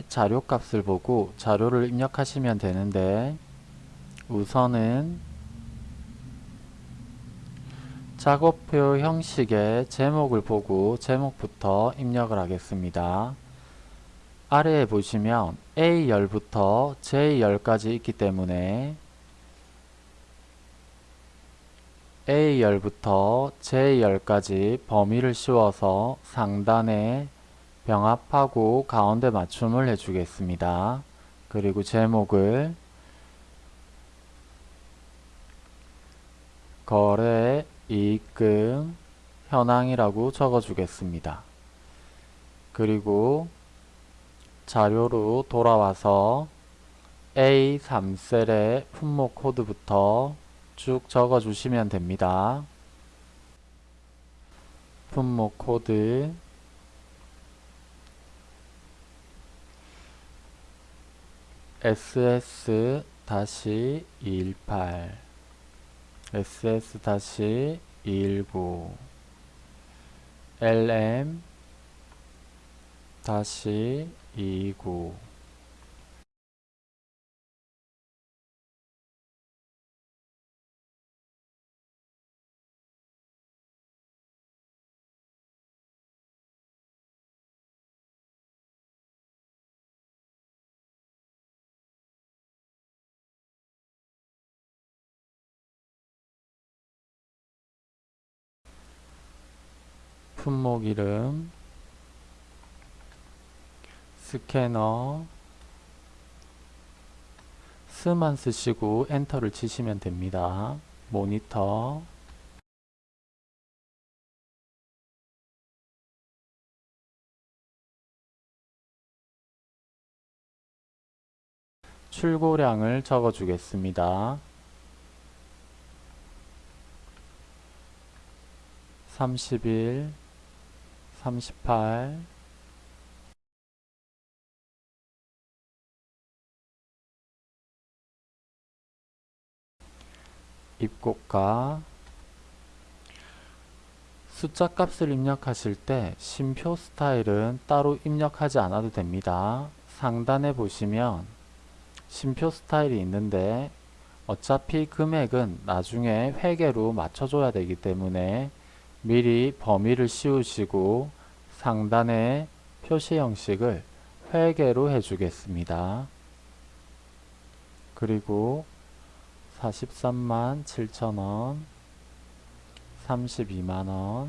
이제 자료 값을 보고 자료를 입력하시면 되는데 우선은 작업표 형식의 제목을 보고 제목부터 입력을 하겠습니다. 아래에 보시면 A열부터 J열까지 있기 때문에 A열부터 J열까지 범위를 씌워서 상단에 병합하고 가운데 맞춤을 해주겠습니다. 그리고 제목을 거래 이익금 현황이라고 적어주겠습니다. 그리고 자료로 돌아와서 A3셀의 품목 코드부터 쭉 적어주시면 됩니다. 품목 코드 ss-218 ss-219 lm-229 품목 이름 스캐너 스만 쓰시고 엔터를 치시면 됩니다. 모니터 출고량을 적어 주겠습니다. 31 38 입고가 숫자 값을 입력하실 때 심표 스타일은 따로 입력하지 않아도 됩니다. 상단에 보시면 심표 스타일이 있는데 어차피 금액은 나중에 회계로 맞춰줘야 되기 때문에 미리 범위를 씌우시고 상단에 표시 형식을 회계로 해주겠습니다. 그리고 43만 7천원 32만원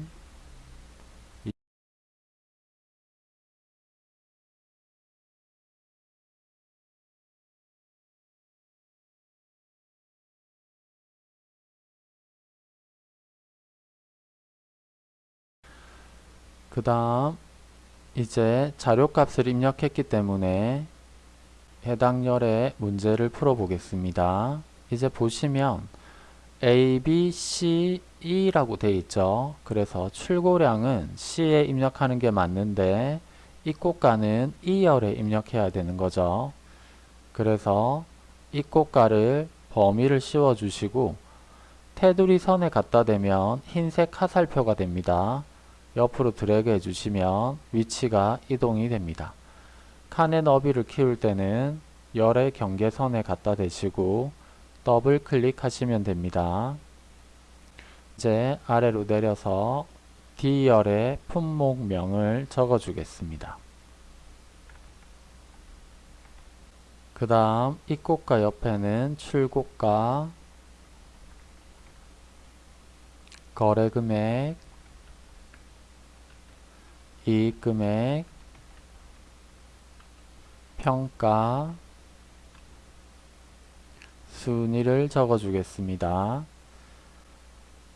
그 다음 이제 자료값을 입력했기 때문에 해당 열의 문제를 풀어 보겠습니다. 이제 보시면 A, B, C, E라고 되어 있죠. 그래서 출고량은 C에 입력하는 게 맞는데 입고가는 E열에 입력해야 되는 거죠. 그래서 입고가를 범위를 씌워 주시고 테두리 선에 갖다 대면 흰색 화살표가 됩니다. 옆으로 드래그 해주시면 위치가 이동이 됩니다. 칸의 너비를 키울 때는 열의 경계선에 갖다 대시고 더블 클릭하시면 됩니다. 이제 아래로 내려서 D열의 품목명을 적어주겠습니다. 그 다음 입고가 옆에는 출고가, 거래금액, 이익금액, 평가, 순위를 적어 주겠습니다.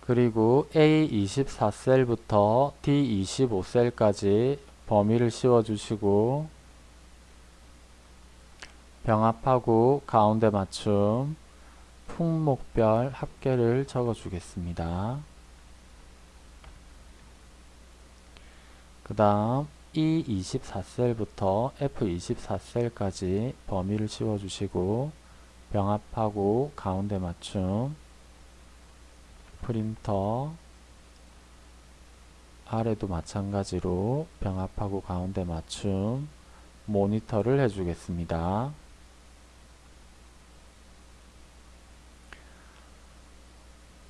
그리고 A24셀부터 D25셀까지 범위를 씌워 주시고 병합하고 가운데 맞춤 품목별 합계를 적어 주겠습니다. 그 다음 E24셀부터 F24셀까지 범위를 씌워주시고 병합하고 가운데 맞춤 프린터 아래도 마찬가지로 병합하고 가운데 맞춤 모니터를 해주겠습니다.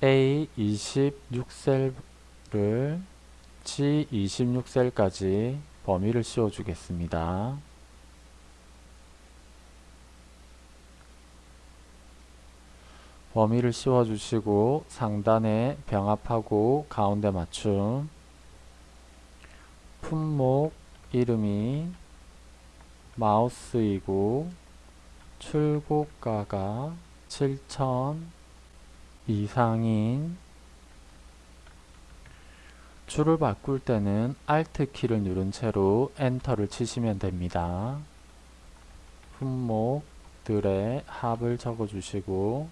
A26셀을 G26셀까지 범위를 씌워주겠습니다. 범위를 씌워주시고 상단에 병합하고 가운데 맞춤 품목 이름이 마우스이고 출고가가 7,000 이상인 줄을 바꿀 때는 Alt 키를 누른 채로 엔터를 치시면 됩니다. 품목들의 합을 적어주시고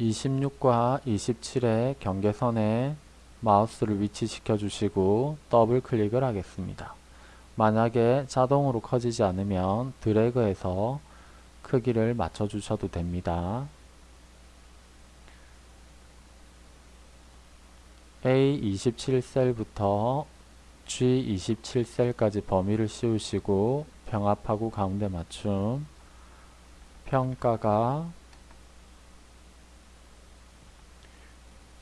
26과 27의 경계선에 마우스를 위치시켜 주시고 더블 클릭을 하겠습니다. 만약에 자동으로 커지지 않으면 드래그해서 크기를 맞춰 주셔도 됩니다. A27셀부터 G27셀까지 범위를 씌우시고 병합하고 가운데 맞춤. 평가가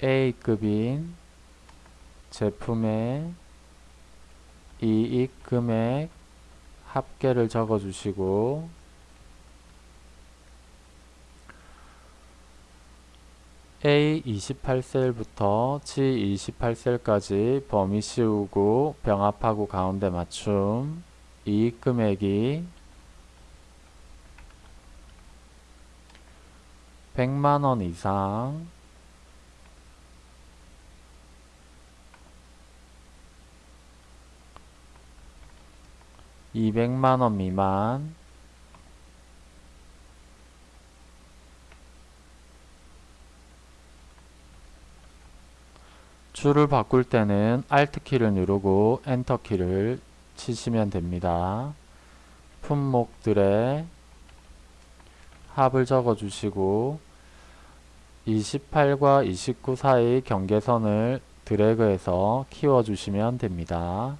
A급인 제품의 이익 금액 합계를 적어 주시고 A28셀부터 G28셀까지 범위 씌우고 병합하고 가운데 맞춤. 이익 금액이 100만원 이상. 200만원 미만 줄을 바꿀 때는 Alt 키를 누르고 엔터 키를 치시면 됩니다. 품목들의 합을 적어 주시고 28과 29 사이 경계선을 드래그해서 키워 주시면 됩니다.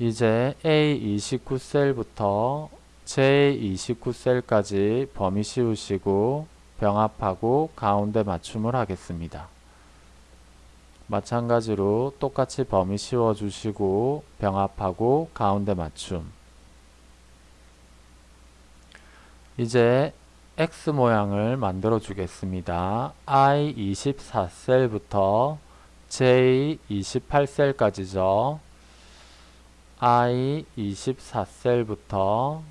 이제 A29 셀부터 J29 셀까지 범위 씌우시고 병합하고 가운데 맞춤을 하겠습니다. 마찬가지로 똑같이 범위 씌워 주시고 병합하고 가운데 맞춤 이제 X 모양을 만들어 주겠습니다. I24셀부터 J28셀까지죠. I24셀부터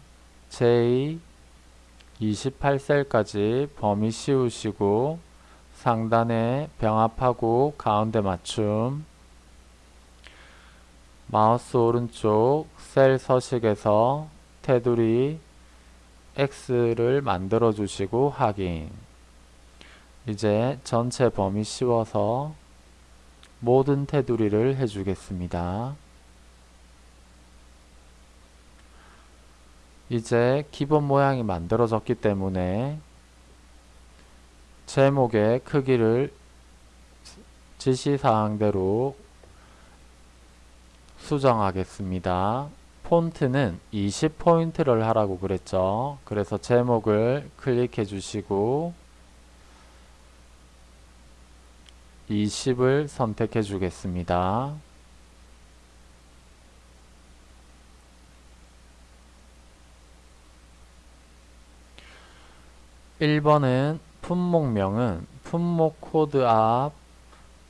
J28셀까지 범위 씌우시고 상단에 병합하고 가운데 맞춤 마우스 오른쪽 셀 서식에서 테두리 X를 만들어 주시고 확인 이제 전체 범위 씌워서 모든 테두리를 해주겠습니다. 이제 기본 모양이 만들어졌기 때문에 제목의 크기를 지시사항대로 수정하겠습니다. 폰트는 20포인트를 하라고 그랬죠. 그래서 제목을 클릭해 주시고 20을 선택해 주겠습니다. 1번은 품목명은 품목 코드 앞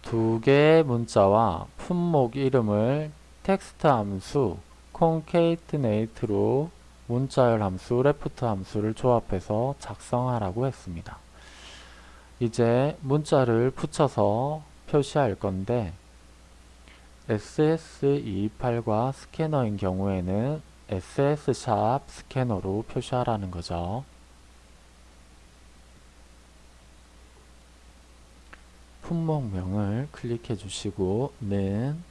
두 개의 문자와 품목 이름을 텍스트 함수 concatenate로 문자열 함수 left 함수를 조합해서 작성하라고 했습니다. 이제 문자를 붙여서 표시할 건데 SS228과 스캐너인 경우에는 SS 샵 스캐너로 표시하라는 거죠. 품목명을 클릭해 주시고 는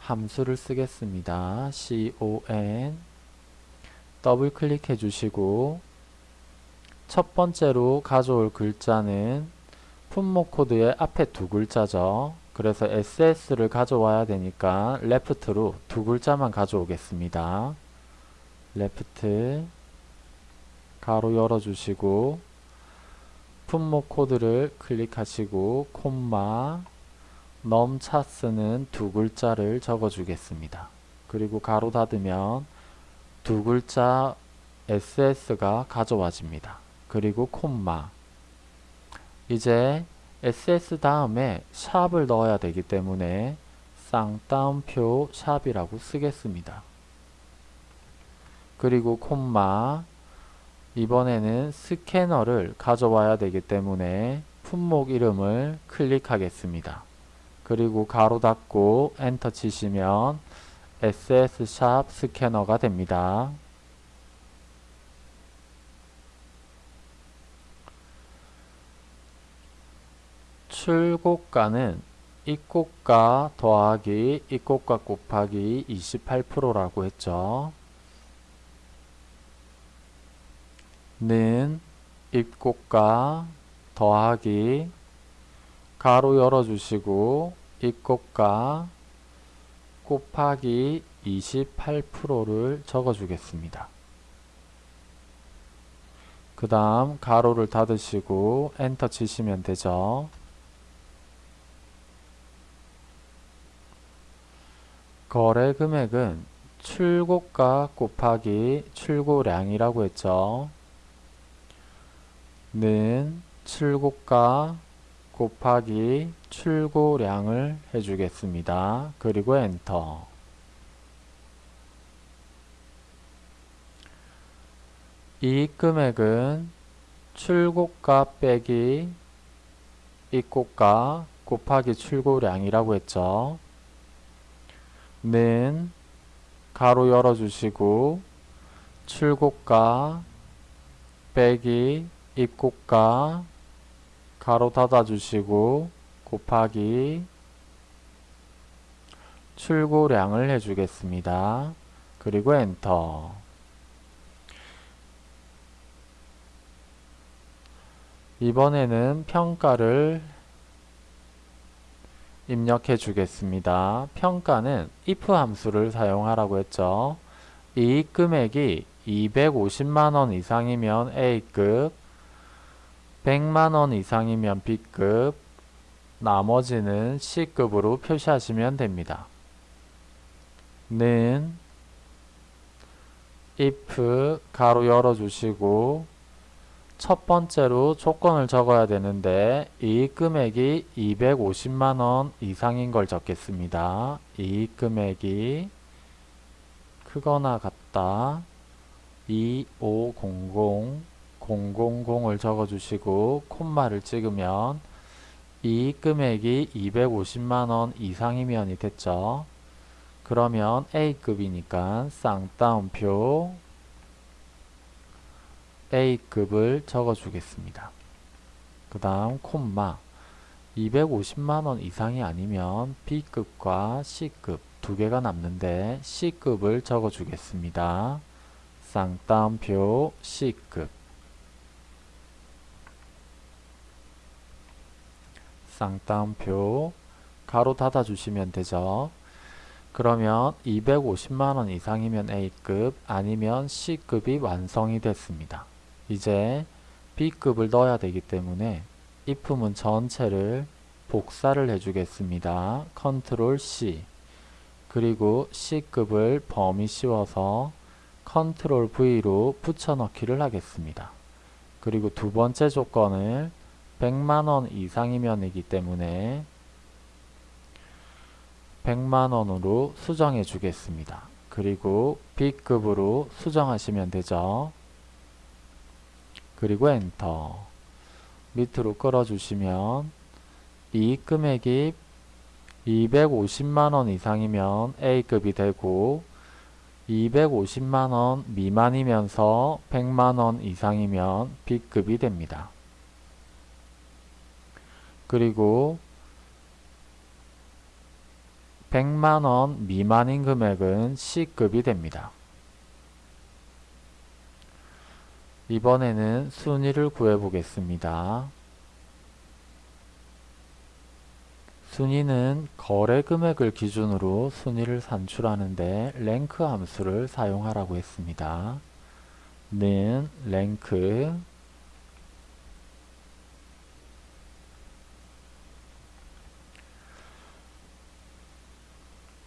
함수를 쓰겠습니다. con 더블 클릭해 주시고 첫 번째로 가져올 글자는 품목 코드의 앞에 두 글자죠. 그래서 SS를 가져와야 되니까 left로 두 글자만 가져오겠습니다. left 가로 열어주시고 품목 코드를 클릭하시고 콤마 넘차스는 두 글자를 적어주겠습니다. 그리고 가로 닫으면 두 글자 SS가 가져와집니다. 그리고 콤마 이제 SS 다음에 샵을 넣어야 되기 때문에 쌍따옴표 샵이라고 쓰겠습니다. 그리고 콤마 이번에는 스캐너를 가져와야 되기 때문에 품목 이름을 클릭하겠습니다. 그리고 가로 닫고 엔터 치시면 SS 샵 스캐너가 됩니다. 출고가는 입고가 더하기 입고가 곱하기 28%라고 했죠. 는 입고가 더하기 가로 열어주시고 입고가 곱하기 28%를 적어주겠습니다. 그 다음 가로를 닫으시고 엔터 치시면 되죠. 거래 금액은 출고가 곱하기 출고량이라고 했죠. 는 출고가 곱하기 출고량을 해주겠습니다. 그리고 엔터 이익 금액은 출고가 빼기 입고가 곱하기 출고량이라고 했죠. 는 가로 열어주시고 출고가 빼기 입고가 가로 닫아주시고 곱하기 출고량을 해주겠습니다. 그리고 엔터 이번에는 평가를 입력해 주겠습니다. 평가는 if 함수를 사용하라고 했죠. 이익 금액이 250만원 이상이면 A급, 100만원 이상이면 B급, 나머지는 C급으로 표시하시면 됩니다. 는 if 가로 열어주시고 첫 번째로 조건을 적어야 되는데 이익 금액이 250만원 이상인 걸 적겠습니다. 이익 금액이 크거나 같다. 2500 000을 적어주시고 콤마를 찍으면 이익 금액이 250만원 이상이면이 됐죠. 그러면 A급이니까 쌍따옴표 A급을 적어주겠습니다. 그 다음 콤마 250만원 이상이 아니면 B급과 C급 두 개가 남는데 C급을 적어주겠습니다. 쌍따옴표 C급 쌍따옴표 괄호 닫아 주시면 되죠. 그러면 250만원 이상이면 A급 아니면 C급이 완성이 됐습니다. 이제 B급을 넣어야 되기 때문에 if문 전체를 복사를 해주겠습니다. 컨트롤 C 그리고 C급을 범위 씌워서 컨트롤 V로 붙여넣기를 하겠습니다. 그리고 두 번째 조건을 100만원 이상이면이기 때문에 100만원으로 수정해 주겠습니다. 그리고 B급으로 수정하시면 되죠. 그리고 엔터 밑으로 끌어주시면 이익 금액이 250만원 이상이면 A급이 되고 250만원 미만이면서 100만원 이상이면 B급이 됩니다. 그리고 100만원 미만인 금액은 C급이 됩니다. 이번에는 순위를 구해 보겠습니다. 순위는 거래 금액을 기준으로 순위를 산출하는데 랭크 함수를 사용하라고 했습니다. 는 rank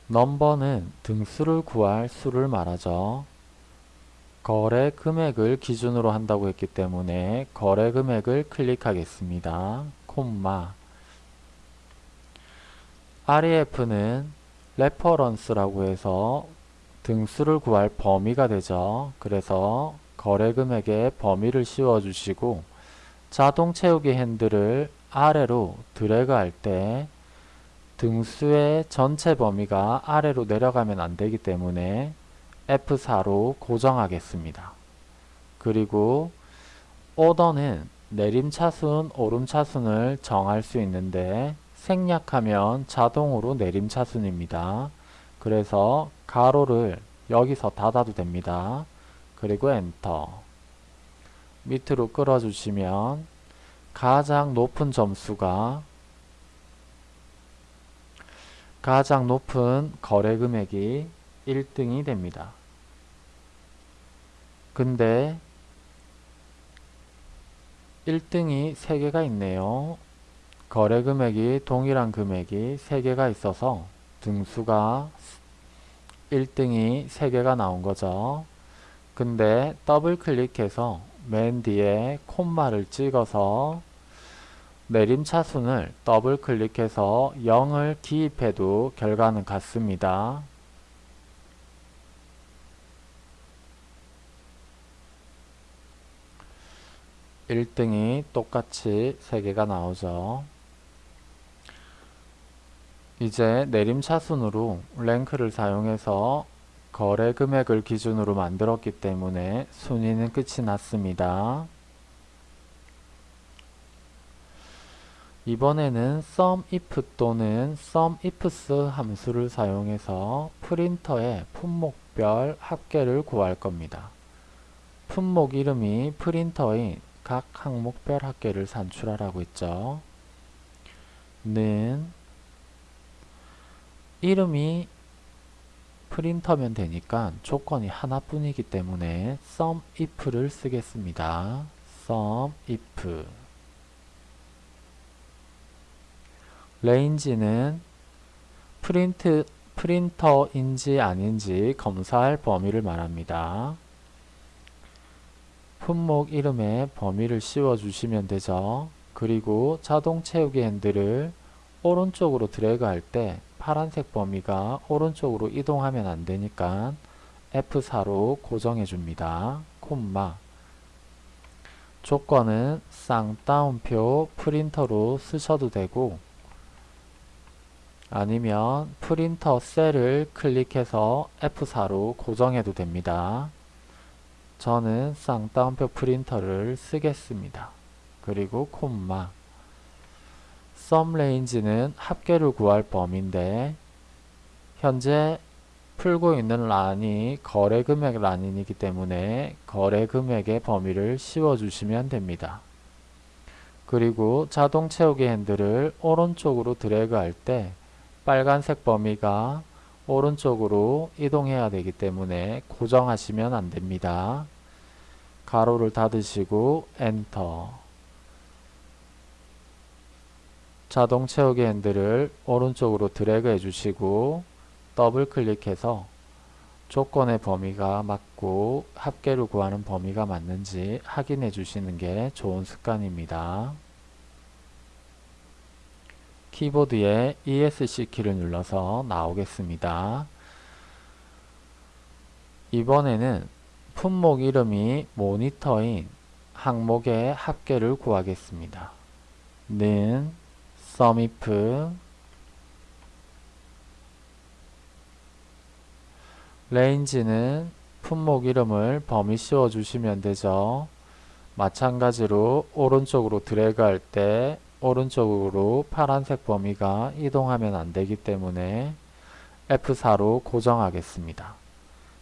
number는 등수를 구할 수를 말하죠. 거래 금액을 기준으로 한다고 했기 때문에 거래 금액을 클릭하겠습니다. 콤마 REF는 reference라고 해서 등수를 구할 범위가 되죠. 그래서 거래 금액의 범위를 씌워주시고 자동 채우기 핸들을 아래로 드래그 할 때 등수의 전체 범위가 아래로 내려가면 안 되기 때문에 F4로 고정하겠습니다. 그리고 오더는 내림차순, 오름차순을 정할 수 있는데 생략하면 자동으로 내림차순입니다. 그래서 가로를 여기서 닫아도 됩니다. 그리고 엔터 밑으로 끌어주시면 가장 높은 점수가 가장 높은 거래 금액이 1등이 됩니다. 근데 1등이 3개가 있네요. 거래 금액이 동일한 금액이 3개가 있어서 등수가 1등이 3개가 나온 거죠. 근데 더블 클릭해서 맨 뒤에 콤마를 찍어서 내림 차순을 더블 클릭해서 0을 기입해도 결과는 같습니다. 1등이 똑같이 3개가 나오죠. 이제 내림차순으로 랭크를 사용해서 거래 금액을 기준으로 만들었기 때문에 순위는 끝이 났습니다. 이번에는 SUMIF 또는 SUMIFS 함수를 사용해서 프린터의 품목별 합계를 구할 겁니다. 품목 이름이 프린터인 각 항목별 합계를 산출하라고 했죠. 는 이름이 프린터면 되니까 조건이 하나뿐이기 때문에 SUMIF를 쓰겠습니다. SUMIF range는 프린트, 프린터인지 아닌지 검사할 범위를 말합니다. 품목 이름에 범위를 씌워 주시면 되죠. 그리고 자동 채우기 핸들을 오른쪽으로 드래그 할 때 파란색 범위가 오른쪽으로 이동하면 안 되니까 F4로 고정해 줍니다. 콤마 조건은 쌍따옴표 프린터로 쓰셔도 되고 아니면 프린터 셀을 클릭해서 F4로 고정해도 됩니다. 저는 쌍따옴표 프린터를 쓰겠습니다. 그리고 콤마 sum range는 합계를 구할 범위인데 현재 풀고 있는 란이 거래 금액 란이기 때문에 거래 금액의 범위를 씌워주시면 됩니다. 그리고 자동 채우기 핸들을 오른쪽으로 드래그 할 때 빨간색 범위가 오른쪽으로 이동해야 되기 때문에 고정하시면 안됩니다. 가로를 닫으시고 엔터 자동 채우기 핸들을 오른쪽으로 드래그 해주시고 더블 클릭해서 조건의 범위가 맞고 합계를 구하는 범위가 맞는지 확인해 주시는 게 좋은 습관입니다. 키보드에 ESC 키를 눌러서 나오겠습니다. 이번에는 품목 이름이 모니터인 항목의 합계를 구하겠습니다. 는 SUMIF range는 품목 이름을 범위 씌워 주시면 되죠. 마찬가지로 오른쪽으로 드래그 할 때 오른쪽으로 파란색 범위가 이동하면 안 되기 때문에 F4로 고정하겠습니다.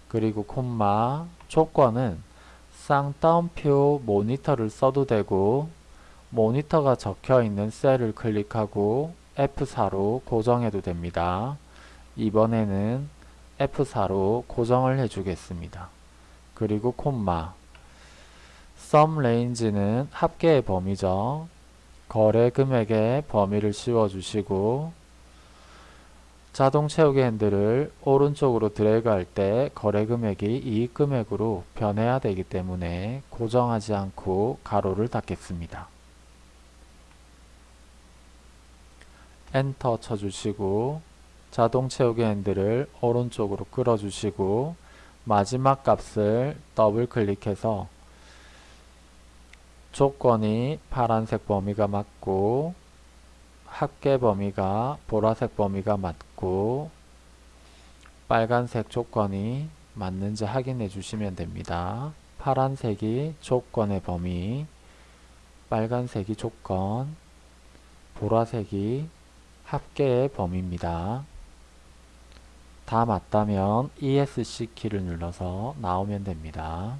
그리고 콤마 조건은 쌍따옴표 모니터를 써도 되고 모니터가 적혀 있는 셀을 클릭하고 F4로 고정해도 됩니다. 이번에는 F4로 고정을 해주겠습니다. 그리고 콤마 sum range는 합계의 범위죠. 거래 금액의 범위를 씌워주시고 자동 채우기 핸들을 오른쪽으로 드래그할 때 거래 금액이 이익 금액으로 변해야 되기 때문에 고정하지 않고 가로를 닫겠습니다. 엔터 쳐주시고 자동 채우기 핸들을 오른쪽으로 끌어주시고 마지막 값을 더블 클릭해서 조건이 파란색 범위가 맞고 합계 범위가 보라색 범위가 맞고 빨간색 조건이 맞는지 확인해 주시면 됩니다. 파란색이 조건의 범위, 빨간색이 조건, 보라색이 합계의 범위입니다. 다 맞다면 ESC 키를 눌러서 나오면 됩니다.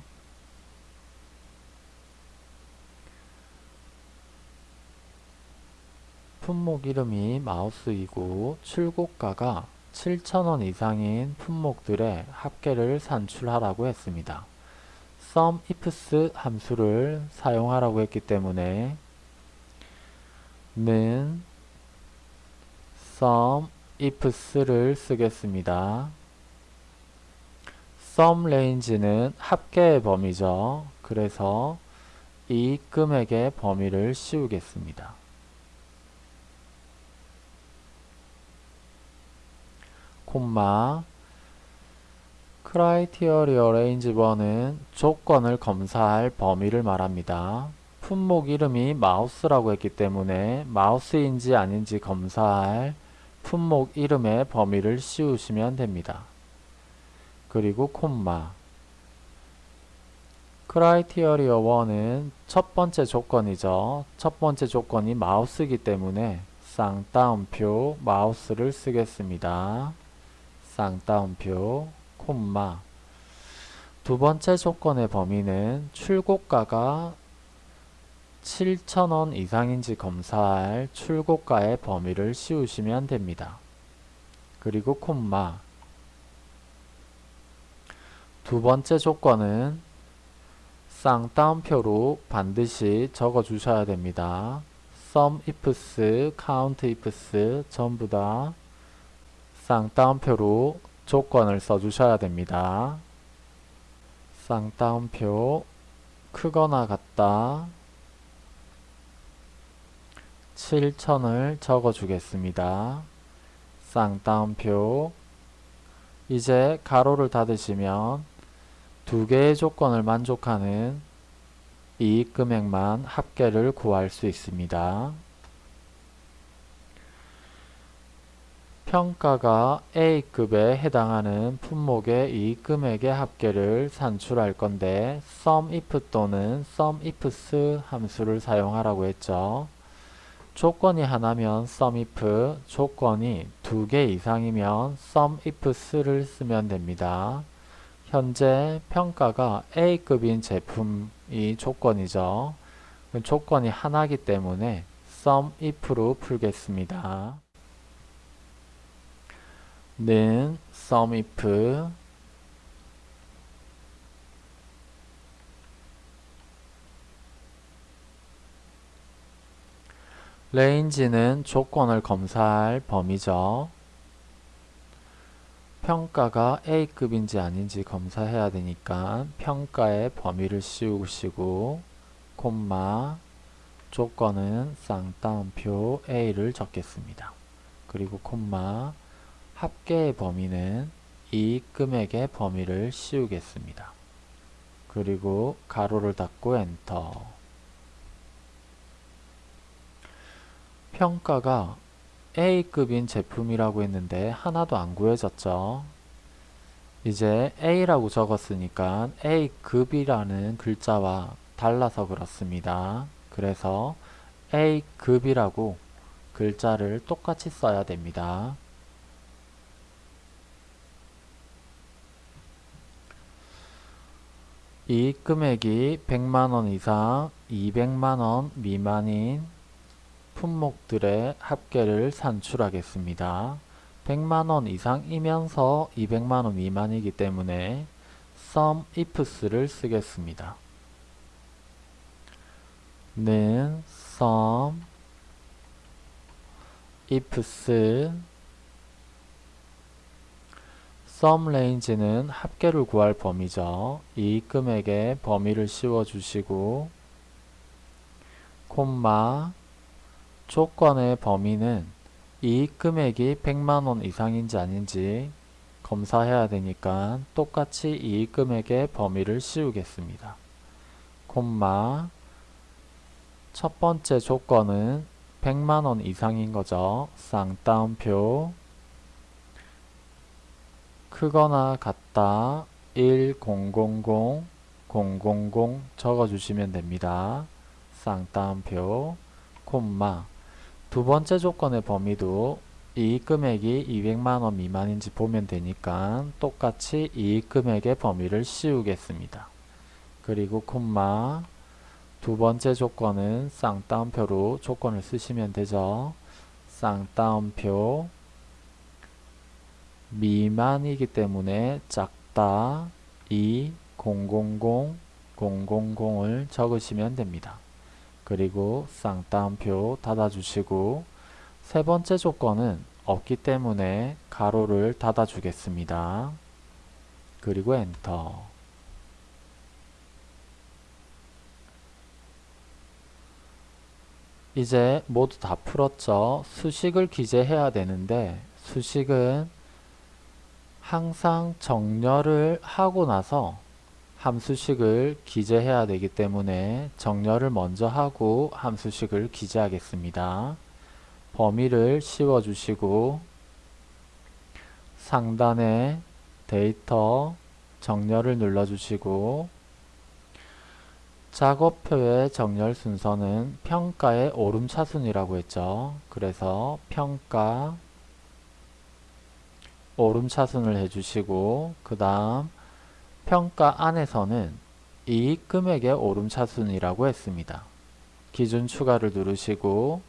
품목 이름이 마우스이고 출고가가 7,000원 이상인 품목들의 합계를 산출하라고 했습니다. sum ifs 함수를 사용하라고 했기 때문에 는 sum ifs를 쓰겠습니다. sum range는 합계의 범위죠. 그래서 이 금액의 범위를 씌우겠습니다. 콤마 criteria range 1은 조건을 검사할 범위를 말합니다. 품목 이름이 마우스라고 했기 때문에 마우스인지 아닌지 검사할 품목 이름의 범위를 씌우시면 됩니다. 그리고 콤마 criteria 1은 첫 번째 조건이죠. 첫 번째 조건이 마우스이기 때문에 쌍따옴표 마우스를 쓰겠습니다. 쌍따옴표 콤마 두 번째 조건의 범위는 출고가가 7,000원 이상인지 검사할 출고가의 범위를 씌우시면 됩니다. 그리고 콤마 두 번째 조건은 쌍따옴표로 반드시 적어 주셔야 됩니다. sum ifs, count ifs 전부 다 쌍따옴표로 조건을 써주셔야 됩니다. 쌍따옴표 크거나 같다 7천을 적어주겠습니다. 쌍따옴표 이제 가로를 닫으시면 두 개의 조건을 만족하는 이익 금액만 합계를 구할 수 있습니다. 평가가 A급에 해당하는 품목의 이익 금액의 합계를 산출할 건데 SUMIF 또는 SUMIFS 함수를 사용하라고 했죠. 조건이 하나면 SUMIF, 조건이 두 개 이상이면 SUMIFS를 쓰면 됩니다. 현재 평가가 A급인 제품이 조건이죠. 조건이 하나기 때문에 SUMIF로 풀겠습니다. 는 SUMIF 레인지는 조건을 검사할 범위죠. 평가가 A급인지 아닌지 검사해야 되니까 평가의 범위를 씌우시고 콤마 조건은 쌍따옴표 A를 적겠습니다. 그리고 콤마 합계의 범위는 이익 금액의 범위를 씌우겠습니다. 그리고 가로를 닫고 엔터 평가가 A급인 제품이라고 했는데 하나도 안 구해졌죠. 이제 A라고 적었으니까 A급이라는 글자와 달라서 그렇습니다. 그래서 A급이라고 글자를 똑같이 써야 됩니다. 이익 금액이 100만원 이상 200만원 미만인 품목들의 합계를 산출하겠습니다. 100만원 이상이면서 200만원 미만이기 때문에 sum ifs를 쓰겠습니다. 는 sum ifs sum range는 합계를 구할 범위죠. 이익 금액의 범위를 씌워주시고 콤마 조건의 범위는 이익 금액이 100만원 이상인지 아닌지 검사해야 되니까 똑같이 이익 금액의 범위를 씌우겠습니다. 콤마 첫 번째 조건은 100만원 이상인 거죠. 쌍따옴표 크거나 같다 1000 000 적어주시면 됩니다. 쌍따옴표 콤마 두 번째 조건의 범위도 이익 금액이 200만원 미만인지 보면 되니까 똑같이 이익 금액의 범위를 씌우겠습니다. 그리고 콤마 두 번째 조건은 쌍따옴표로 조건을 쓰시면 되죠. 쌍따옴표 미만이기 때문에 작다 2 000 000을 적으시면 됩니다. 그리고 쌍따옴표 닫아주시고 세 번째 조건은 없기 때문에 가로를 닫아주겠습니다. 그리고 엔터 이제 모두 다 풀었죠. 수식을 기재해야 되는데 수식은 항상 정렬을 하고 나서 함수식을 기재해야 되기 때문에 정렬을 먼저 하고 함수식을 기재하겠습니다. 범위를 씌워주시고 상단에 데이터 정렬을 눌러주시고 작업표의 정렬 순서는 평가의 오름차순이라고 했죠. 그래서 평가 오름 차순을 해주시고 그 다음 평가 안에서는 이익 금액의 오름 차순이라고 했습니다. 기준 추가를 누르시고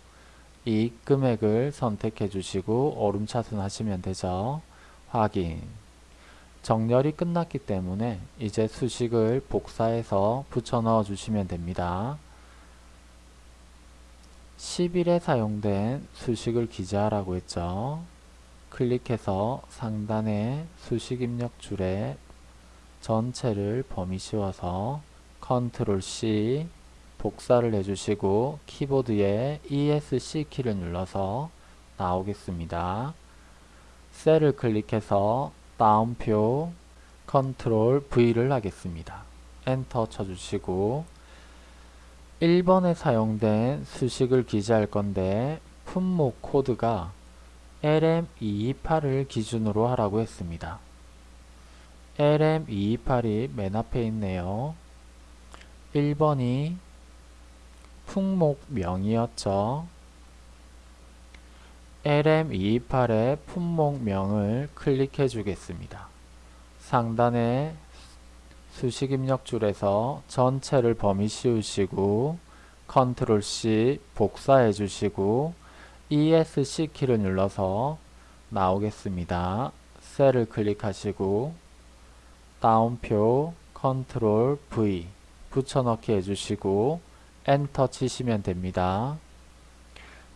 이익 금액을 선택해 주시고 오름 차순 하시면 되죠. 확인 정렬이 끝났기 때문에 이제 수식을 복사해서 붙여 넣어 주시면 됩니다. 10일에 사용된 수식을 기재하라고 했죠. 클릭해서 상단에 수식 입력 줄에 전체를 범위 씌워서 컨트롤 C 복사를 해주시고 키보드에 ESC 키를 눌러서 나오겠습니다. 셀을 클릭해서 따옴표 컨트롤 V를 하겠습니다. 엔터 쳐주시고 1번에 사용된 수식을 기재할 건데 품목 코드가 LM228을 기준으로 하라고 했습니다. LM228이 맨 앞에 있네요. 1번이 품목명이었죠. LM228의 품목명을 클릭해 주겠습니다. 상단에 수식 입력 줄에서 전체를 범위 씌우시고 컨트롤 C 복사해 주시고 ESC 키를 눌러서 나오겠습니다. 셀을 클릭하시고 따옴표 컨트롤 V 붙여넣기 해주시고 엔터 치시면 됩니다.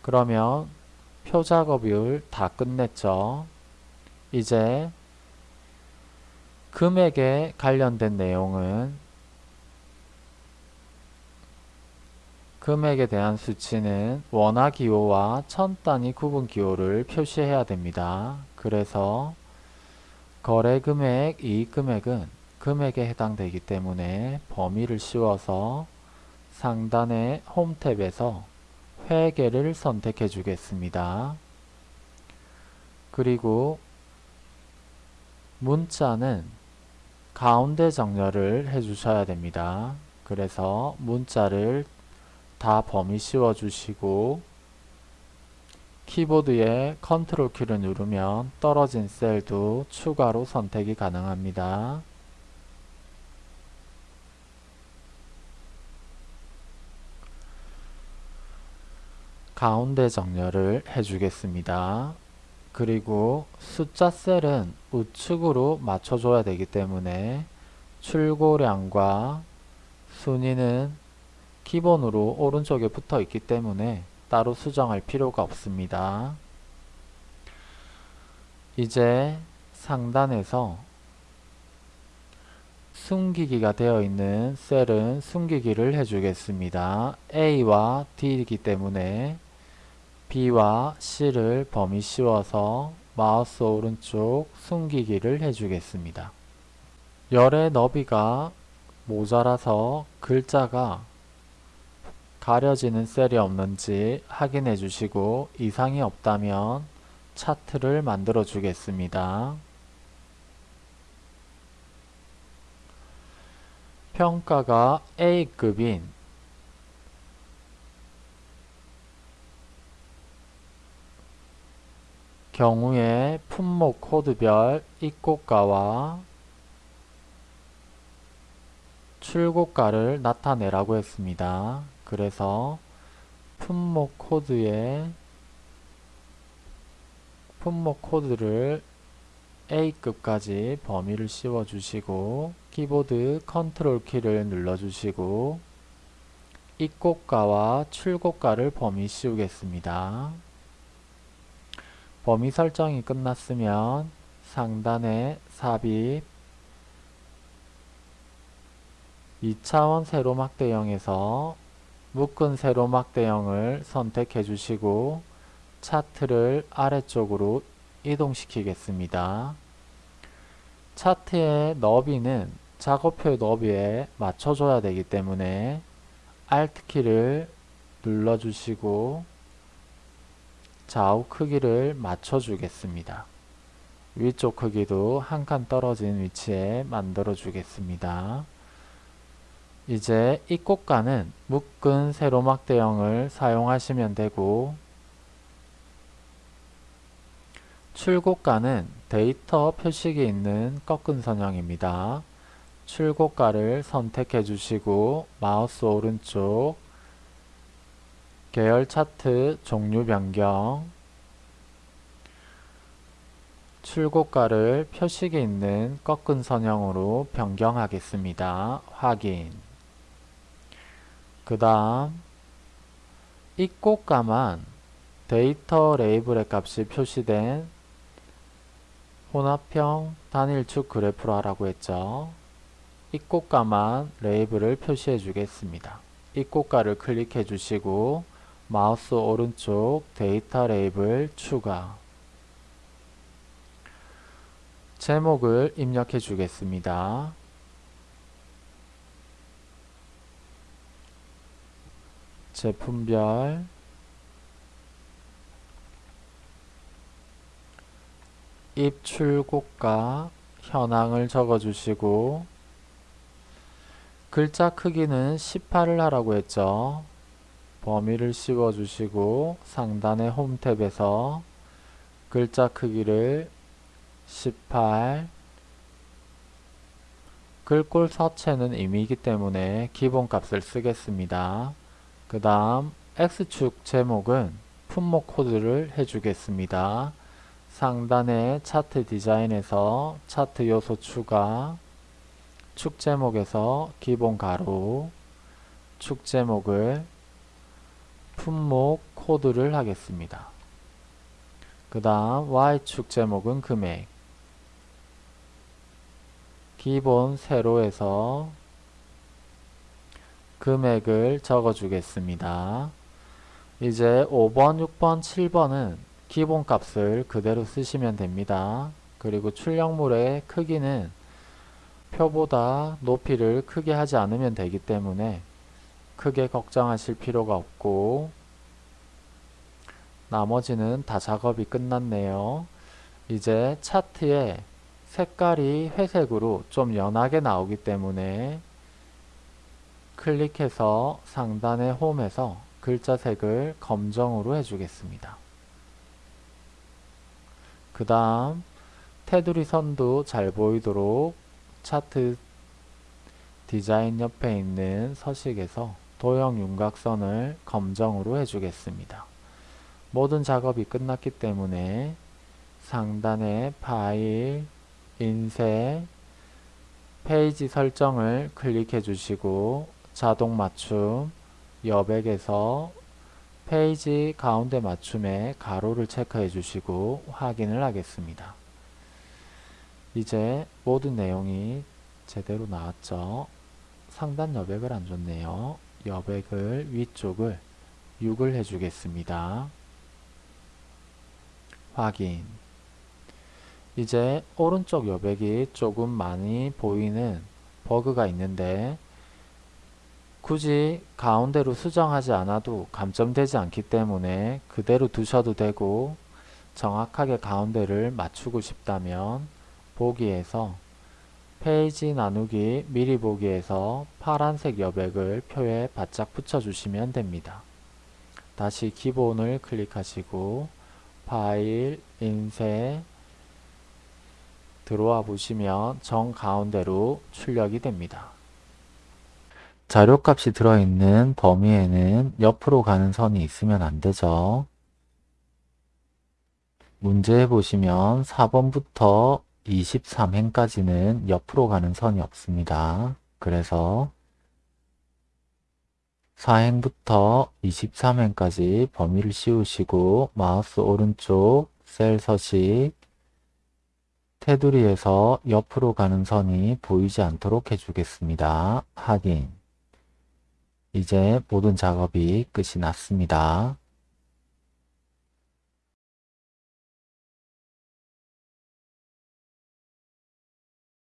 그러면 표 작업을 다 끝냈죠. 이제 금액에 관련된 내용은 금액에 대한 수치는 원화 기호와 천 단위 구분 기호를 표시해야 됩니다. 그래서 거래 금액, 이익 금액은 금액에 해당되기 때문에 범위를 씌워서 상단의 홈 탭에서 회계를 선택해 주겠습니다. 그리고 문자는 가운데 정렬을 해 주셔야 됩니다. 그래서 문자를 다 범위 씌워 주시고 키보드에 컨트롤 키를 누르면 떨어진 셀도 추가로 선택이 가능합니다. 가운데 정렬을 해주겠습니다. 그리고 숫자 셀은 우측으로 맞춰줘야 되기 때문에 출고량과 순위는 기본으로 오른쪽에 붙어 있기 때문에 따로 수정할 필요가 없습니다. 이제 상단에서 숨기기가 되어 있는 셀은 숨기기를 해주겠습니다. A와 D이기 때문에 B와 C를 범위 씌워서 마우스 오른쪽 숨기기를 해주겠습니다. 열의 너비가 모자라서 글자가 가려지는 셀이 없는지 확인해 주시고 이상이 없다면 차트를 만들어 주겠습니다. 평가가 A급인 경우에 품목 코드별 입고가와 출고가를 나타내라고 했습니다. 그래서 품목 코드에 품목 코드를 A급까지 범위를 씌워 주시고 키보드 컨트롤 키를 눌러 주시고 입고가와 출고가를 범위 씌우겠습니다. 범위 설정이 끝났으면 상단에 삽입 2차원 세로막 대형에서 묶은 세로 막 대형을 선택해 주시고 차트를 아래쪽으로 이동시키겠습니다. 차트의 너비는 작업표의 너비에 맞춰줘야 되기 때문에 Alt키를 눌러주시고 좌우 크기를 맞춰주겠습니다. 위쪽 크기도 한 칸 떨어진 위치에 만들어 주겠습니다. 이제 입고가는 묶은 세로막 대형을 사용하시면 되고 출고가는 데이터 표식이 있는 꺾은 선형입니다. 출고가를 선택해 주시고 마우스 오른쪽 계열 차트 종류 변경 출고가를 표식이 있는 꺾은 선형으로 변경하겠습니다. 확인 그 다음 입고가만 데이터 레이블의 값이 표시된 혼합형 단일축 그래프로 하라고 했죠. 입고가만 레이블을 표시해 주겠습니다. 입고가를 클릭해 주시고 마우스 오른쪽 데이터 레이블 추가 제목을 입력해 주겠습니다. 제품별 입출고가 현황을 적어주시고 글자 크기는 18을 하라고 했죠. 범위를 씌워주시고 상단의 홈 탭에서 글자 크기를 18 글꼴 서체는 임의이기 때문에 기본값을 쓰겠습니다. 그 다음 X축 제목은 품목 코드를 해주겠습니다. 상단의 차트 디자인에서 차트 요소 추가 축 제목에서 기본 가로 축 제목을 품목 코드를 하겠습니다. 그 다음 Y축 제목은 금액 기본 세로에서 금액을 적어 주겠습니다. 이제 5번, 6번, 7번은 기본값을 그대로 쓰시면 됩니다. 그리고 출력물의 크기는 표보다 높이를 크게 하지 않으면 되기 때문에 크게 걱정하실 필요가 없고 나머지는 다 작업이 끝났네요. 이제 차트에 색깔이 회색으로 좀 연하게 나오기 때문에 클릭해서 상단의 홈에서 글자 색을 검정으로 해주겠습니다. 그 다음 테두리 선도 잘 보이도록 차트 디자인 옆에 있는 서식에서 도형 윤곽선을 검정으로 해주겠습니다. 모든 작업이 끝났기 때문에 상단에 파일, 인쇄, 페이지 설정을 클릭해 주시고 자동 맞춤, 여백에서 페이지 가운데 맞춤에 가로를 체크해 주시고 확인을 하겠습니다. 이제 모든 내용이 제대로 나왔죠. 상단 여백을 안 줬네요. 여백을 위쪽을 6을 해주겠습니다. 확인 이제 오른쪽 여백이 조금 많이 보이는 버그가 있는데 굳이 가운데로 수정하지 않아도 감점되지 않기 때문에 그대로 두셔도 되고 정확하게 가운데를 맞추고 싶다면 보기에서 페이지 나누기 미리 보기에서 파란색 여백을 표에 바짝 붙여주시면 됩니다. 다시 기본을 클릭하시고 파일, 인쇄 들어와 보시면 정 가운데로 출력이 됩니다. 자료값이 들어있는 범위에는 옆으로 가는 선이 있으면 안 되죠. 문제에 보시면 4번부터 23행까지는 옆으로 가는 선이 없습니다. 그래서 4행부터 23행까지 범위를 씌우시고 마우스 오른쪽 셀 서식 테두리에서 옆으로 가는 선이 보이지 않도록 해주겠습니다. 확인 이제 모든 작업이 끝이 났습니다.